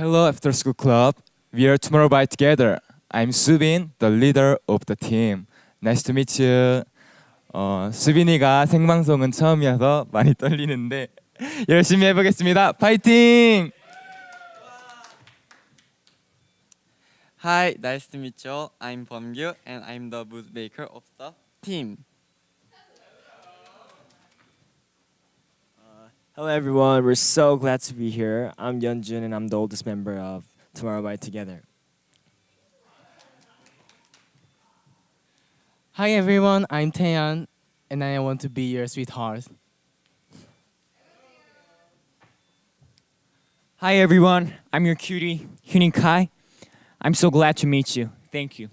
Hello After School Club. We are tomorrow by together. I'm Subin, the leader of the team. Nice to meet you. 어, 수빈이가 생방송은 처음이어서 많이 떨리는데 열심히 해보겠습니다. 파이팅! Hi, nice to meet you. I'm Bomgyu and I'm the booth maker of the team. Hello everyone, we're so glad to be here. I'm Yeonjun and I'm the oldest member of Tomorrow by Together. Hi everyone, I'm Taehyun and I want to be your sweetheart. Hi everyone, I'm your cutie, Huening Kai. I'm so glad to meet you. Thank you.